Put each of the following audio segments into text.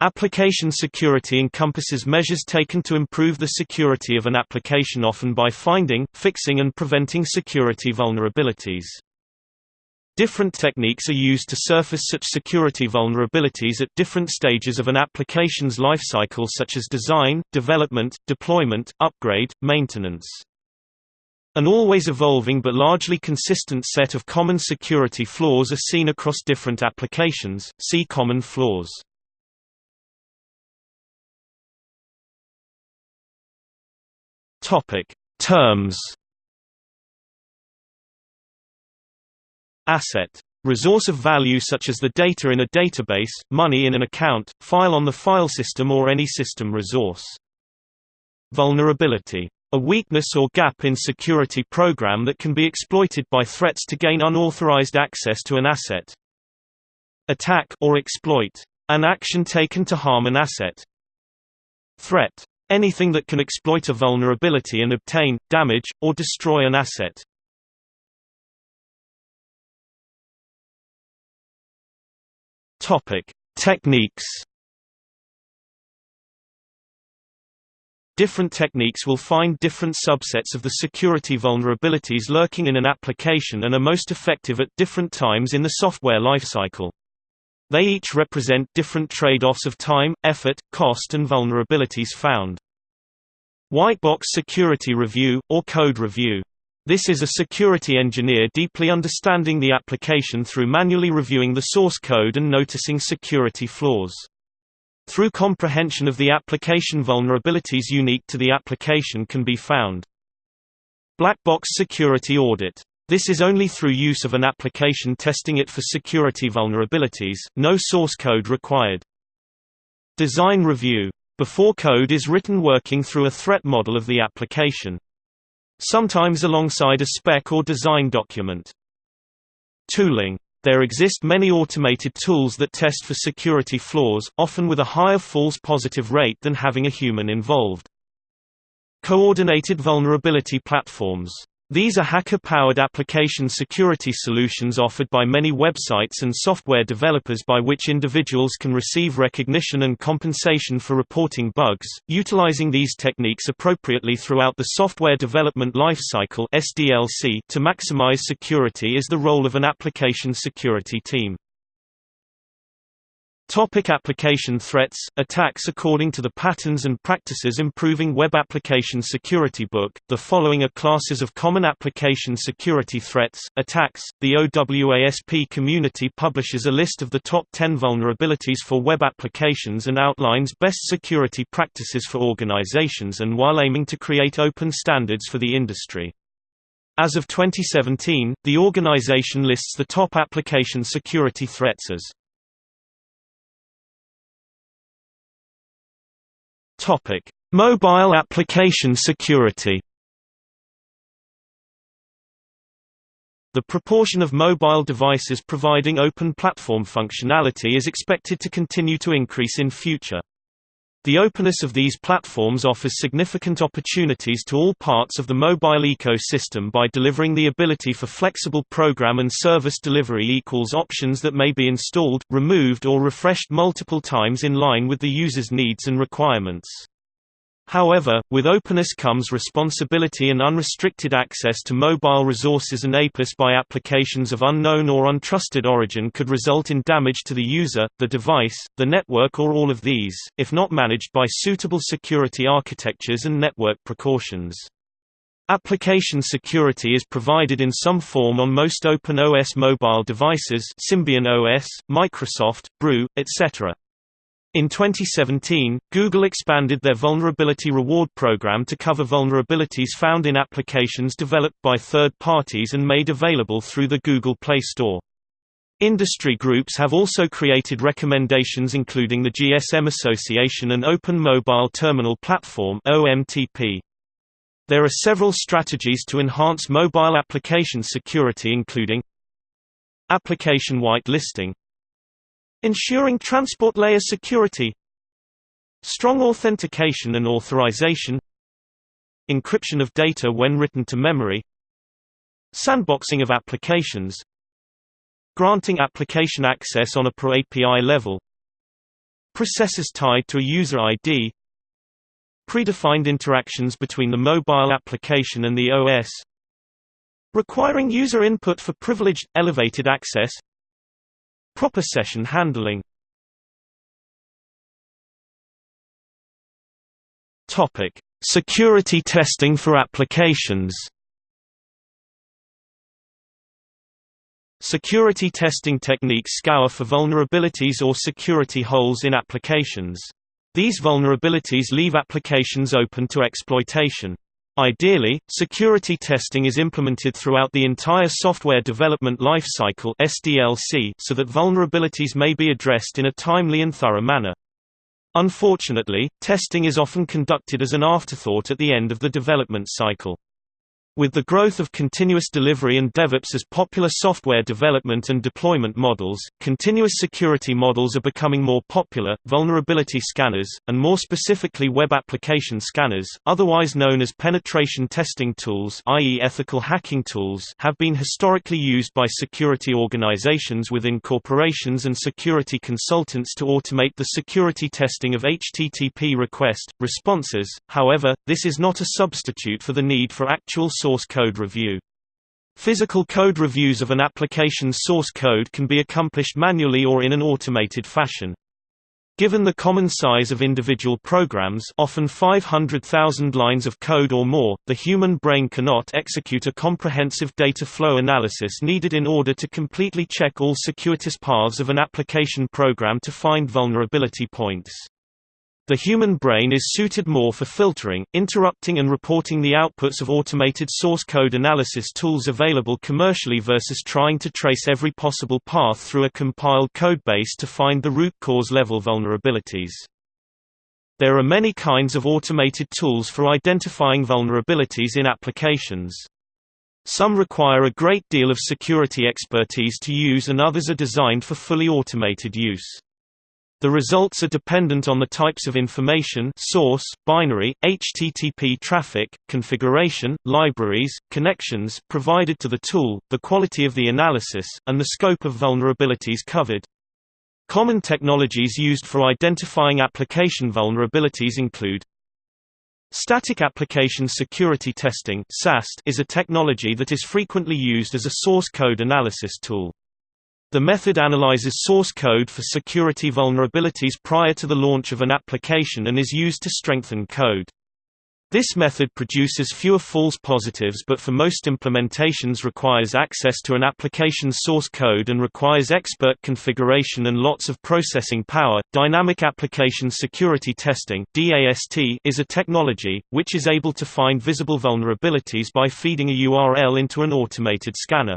Application security encompasses measures taken to improve the security of an application often by finding, fixing and preventing security vulnerabilities. Different techniques are used to surface such security vulnerabilities at different stages of an application's lifecycle such as design, development, deployment, upgrade, maintenance. An always evolving but largely consistent set of common security flaws are seen across different applications, see common flaws. Topic: Terms. Asset. Resource of value such as the data in a database, money in an account, file on the file system or any system resource. Vulnerability. A weakness or gap in security program that can be exploited by threats to gain unauthorized access to an asset. Attack or exploit. An action taken to harm an asset. Threat. Anything that can exploit a vulnerability and obtain, damage, or destroy an asset. Techniques. Different techniques will find different subsets of the security vulnerabilities lurking in an application and are most effective at different times in the software lifecycle. They each represent different trade-offs of time, effort, cost and vulnerabilities found. White box security review, or code review. This is a security engineer deeply understanding the application through manually reviewing the source code and noticing security flaws. Through comprehension of the application vulnerabilities unique to the application can be found. Black box security audit. This is only through use of an application testing it for security vulnerabilities, no source code required. Design review. Before code is written working through a threat model of the application. Sometimes alongside a spec or design document. Tooling. There exist many automated tools that test for security flaws, often with a higher false positive rate than having a human involved. Coordinated vulnerability platforms these are hacker-powered application security solutions offered by many websites and software developers by which individuals can receive recognition and compensation for reporting bugs. Utilizing these techniques appropriately throughout the software development lifecycle (SDLC) to maximize security is the role of an application security team. Topic application threats, attacks According to the Patterns and Practices Improving Web Application Security book, the following are classes of common application security threats, attacks. The OWASP community publishes a list of the top 10 vulnerabilities for web applications and outlines best security practices for organizations and while aiming to create open standards for the industry. As of 2017, the organization lists the top application security threats as Topic: Mobile application security. The proportion of mobile devices providing open platform functionality is expected to continue to increase in future. The openness of these platforms offers significant opportunities to all parts of the mobile ecosystem by delivering the ability for flexible program and service delivery equals options that may be installed, removed or refreshed multiple times in line with the user's needs and requirements. However, with openness comes responsibility and unrestricted access to mobile resources and APIS by applications of unknown or untrusted origin could result in damage to the user, the device, the network or all of these, if not managed by suitable security architectures and network precautions. Application security is provided in some form on most Open OS mobile devices Symbian OS, Microsoft, Brew, etc. In 2017, Google expanded their Vulnerability Reward program to cover vulnerabilities found in applications developed by third parties and made available through the Google Play Store. Industry groups have also created recommendations including the GSM Association and Open Mobile Terminal Platform OMTP. There are several strategies to enhance mobile application security including Application whitelisting Ensuring transport layer security Strong authentication and authorization Encryption of data when written to memory Sandboxing of applications Granting application access on a per API level processes tied to a user ID predefined interactions between the mobile application and the OS requiring user input for privileged, elevated access proper session handling Topic: Security testing for applications. Security testing techniques scour for vulnerabilities or security holes in applications. These vulnerabilities leave applications open to exploitation. Ideally, security testing is implemented throughout the entire software development lifecycle so that vulnerabilities may be addressed in a timely and thorough manner. Unfortunately, testing is often conducted as an afterthought at the end of the development cycle. With the growth of continuous delivery and DevOps as popular software development and deployment models, continuous security models are becoming more popular. Vulnerability scanners, and more specifically web application scanners, otherwise known as penetration testing tools, i.e., ethical hacking tools, have been historically used by security organizations within corporations and security consultants to automate the security testing of HTTP request responses. However, this is not a substitute for the need for actual source code review. Physical code reviews of an application's source code can be accomplished manually or in an automated fashion. Given the common size of individual programs often 500,000 lines of code or more, the human brain cannot execute a comprehensive data flow analysis needed in order to completely check all circuitous paths of an application program to find vulnerability points. The human brain is suited more for filtering, interrupting and reporting the outputs of automated source code analysis tools available commercially versus trying to trace every possible path through a compiled codebase to find the root cause level vulnerabilities. There are many kinds of automated tools for identifying vulnerabilities in applications. Some require a great deal of security expertise to use and others are designed for fully automated use. The results are dependent on the types of information source, binary, HTTP traffic, configuration, libraries, connections provided to the tool, the quality of the analysis, and the scope of vulnerabilities covered. Common technologies used for identifying application vulnerabilities include Static Application Security Testing is a technology that is frequently used as a source code analysis tool. The method analyzes source code for security vulnerabilities prior to the launch of an application and is used to strengthen code. This method produces fewer false positives but for most implementations requires access to an application's source code and requires expert configuration and lots of processing power. Dynamic Application Security Testing (DAST) is a technology which is able to find visible vulnerabilities by feeding a URL into an automated scanner.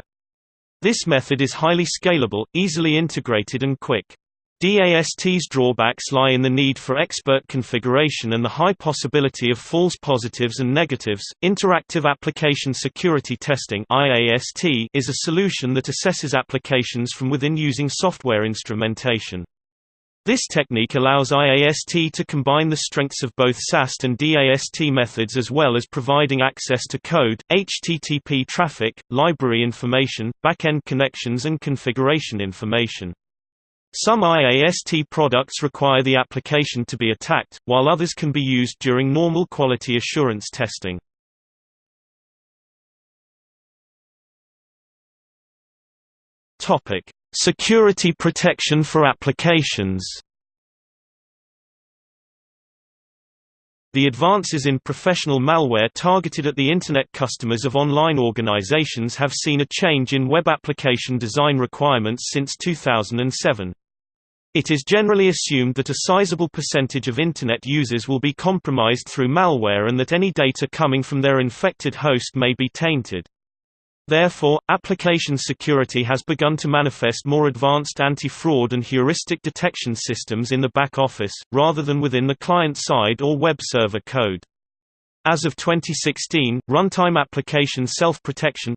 This method is highly scalable, easily integrated and quick. DAST's drawbacks lie in the need for expert configuration and the high possibility of false positives and negatives. Interactive Application Security Testing (IAST) is a solution that assesses applications from within using software instrumentation. This technique allows IAST to combine the strengths of both SAST and DAST methods as well as providing access to code, HTTP traffic, library information, backend connections and configuration information. Some IAST products require the application to be attacked, while others can be used during normal quality assurance testing. Security protection for applications The advances in professional malware targeted at the Internet customers of online organizations have seen a change in web application design requirements since 2007. It is generally assumed that a sizable percentage of Internet users will be compromised through malware and that any data coming from their infected host may be tainted. Therefore, application security has begun to manifest more advanced anti-fraud and heuristic detection systems in the back office, rather than within the client-side or web server code. As of 2016, runtime application self-protection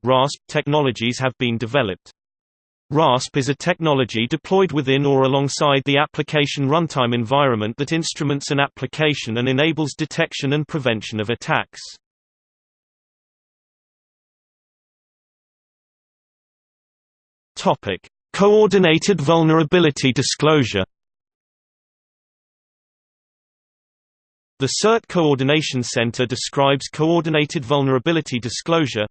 technologies have been developed. RASP is a technology deployed within or alongside the application runtime environment that instruments an application and enables detection and prevention of attacks. Topic: Coordinated vulnerability disclosure. The CERT Coordination Center describes Coordinated Vulnerability Disclosure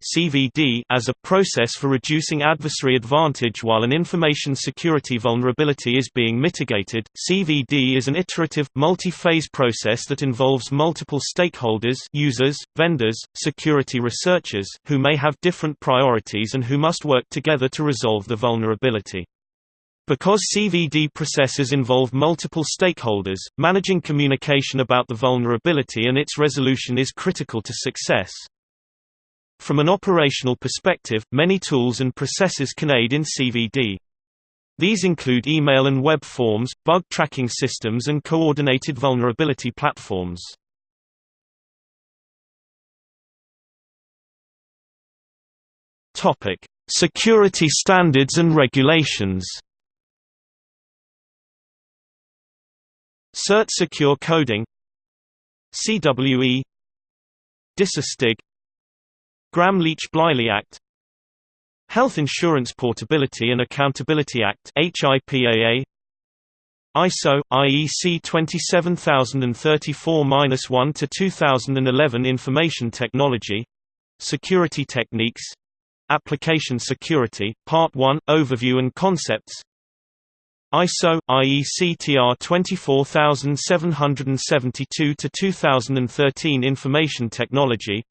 as a process for reducing adversary advantage while an information security vulnerability is being mitigated. CVD is an iterative, multi-phase process that involves multiple stakeholders, users, vendors, security researchers, who may have different priorities and who must work together to resolve the vulnerability. Because CVD processes involve multiple stakeholders, managing communication about the vulnerability and its resolution is critical to success. From an operational perspective, many tools and processes can aid in CVD. These include email and web forms, bug tracking systems and coordinated vulnerability platforms. Security standards and regulations CERT Secure Coding CWE DISA-STIG Gramm-Leach-Bliley Act Health Insurance Portability and Accountability Act HIPAA ISO IEC 27034-1 to 2011 Information Technology Security Techniques Application Security Part 1 Overview and Concepts ISO IEC TR 24772 to 2013 Information Technology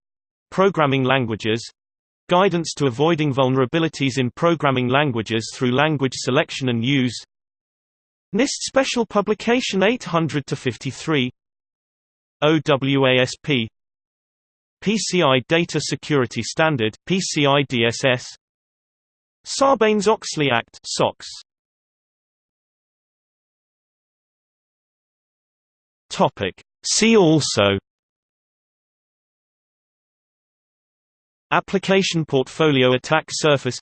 Programming Languages Guidance to avoiding vulnerabilities in programming languages through language selection and use NIST Special Publication 800 53 OWASP PCI Data Security Standard PCI DSS Sarbanes-Oxley Act SOX Topic. See also Application portfolio attack surface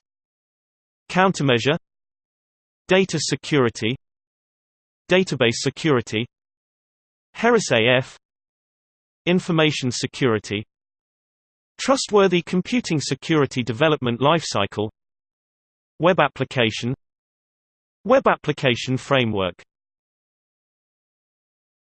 Countermeasure Data security Database security HERAS AF Information security Trustworthy computing security development lifecycle Web application Web application framework